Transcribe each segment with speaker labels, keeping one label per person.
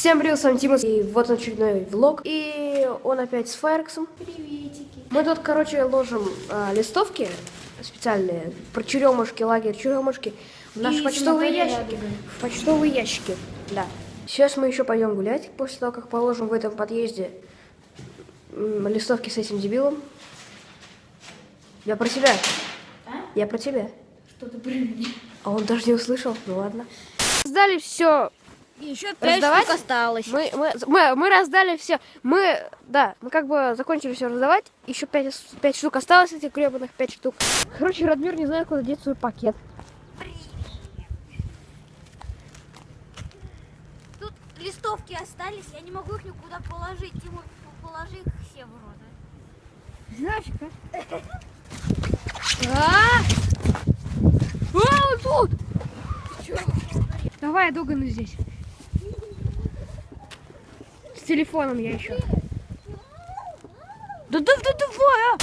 Speaker 1: Всем привет, с вами Тима, и вот очередной влог, и он опять с Файрексом.
Speaker 2: Приветики.
Speaker 1: Мы тут, короче, ложим а, листовки специальные про черемушки, лагерь черемушки в наши
Speaker 2: И
Speaker 1: почтовые ящики. В почтовые ящики, да. Сейчас мы еще пойдем гулять, после того, как положим в этом подъезде листовки с этим дебилом. Я про тебя.
Speaker 2: А?
Speaker 1: Я про тебя.
Speaker 2: Что-то при мне.
Speaker 1: А он даже не услышал. Ну ладно. Сдали все
Speaker 2: Еще
Speaker 1: Раздавать?
Speaker 2: штук осталось.
Speaker 1: Мы, мы, мы, мы раздали все. Мы, да, мы как бы закончили все раздавать. Еще пять, пять штук осталось, этих гребаных пять штук. Короче, Радмир не знает, куда деть свой пакет.
Speaker 2: Тут листовки остались, я не могу их никуда положить. Тимур, положи их все в рот.
Speaker 1: Знаешь, А! А, он тут! Давай, Дугану здесь. Телефоном я еще. Да да да давай, а!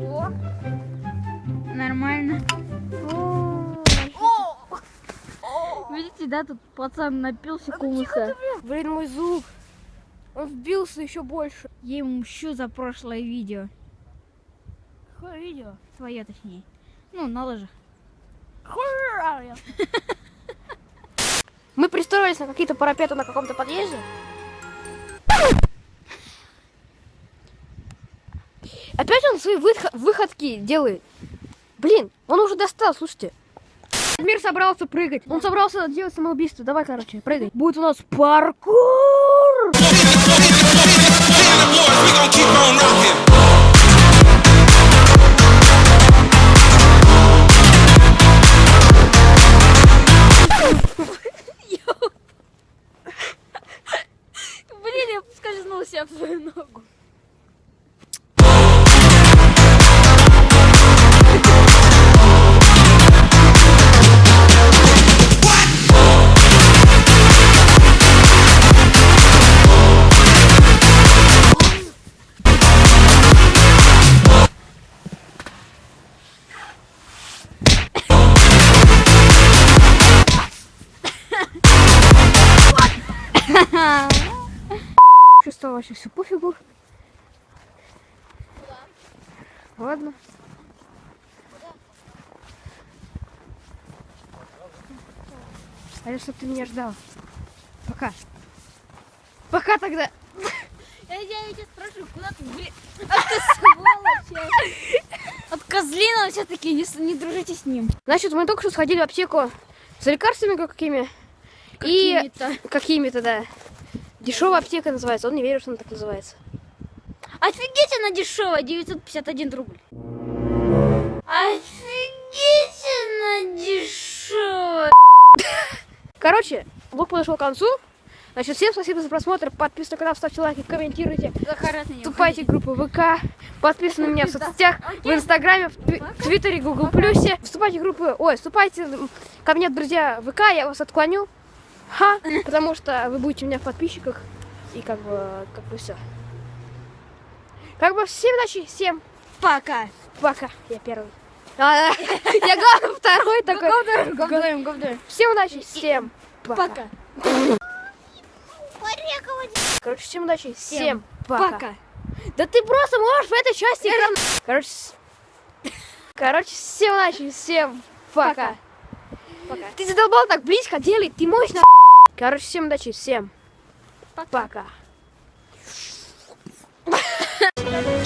Speaker 2: О, нормально. Видите, да, тут пацан напился кумыса.
Speaker 1: Блин, мой зуб. Он вбился еще больше.
Speaker 2: Я ему мщу за прошлое видео.
Speaker 1: Какое видео?
Speaker 2: Твое точнее. Ну, на лыжах.
Speaker 1: Мы пристроились на какие-то парапеты на каком-то подъезде. Опять он свои выхо- выходки делает. Блин, он уже достал, слушайте. Мир собрался прыгать. Он собрался делать самоубийство. Давай, короче, прыгай. Будет у нас паркур. Чувствовал вообще все пофигу. Ладно. А я чтоб ты меня ждал. Пока. Пока тогда.
Speaker 2: Я, я тебя спрашиваю, куда ты, блин? А ты сволочь! От козлина все-таки не, не дружите с ним.
Speaker 1: Значит, мы только что сходили в аптеку за лекарствами какими.
Speaker 2: Какими-то.
Speaker 1: какими-то, да. Дешевая аптека называется. Он не верит, что она так называется.
Speaker 2: Офигеть, она дешевая, 951 рубль. Офигеть, она дешевая.
Speaker 1: Короче, влог подошел к концу. Значит, всем спасибо за просмотр. Подписывайтесь на канал, ставьте лайки, комментируйте. Вступайте в группу ВК, подписывайтесь на меня в соцсетях, в Инстаграме, в Тви- в Твиттере, Гугл Плюсе. Вступайте в группы, ой, вступайте ко мне, друзья, ВК, я вас отклоню. Ха, потому что вы будете у меня в подписчиках. И как бы, как бы все. Как бы всем удачи, всем
Speaker 2: Пока.
Speaker 1: пока. Я первый. А, Я главный второй такой.
Speaker 2: Говдаем, говдаем.
Speaker 1: Всем удачи, всем пока. Короче, всем удачи, всем пока. Да ты просто можешь в этой части экрана... Короче, короче, всем удачи, всем пока.
Speaker 2: Пока.
Speaker 1: Ты задолбал так близко делать, ты на... Короче, всем удачи, всем
Speaker 2: Пока.
Speaker 1: пока.